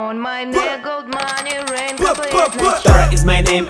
On my neck, gold money rain completely is my name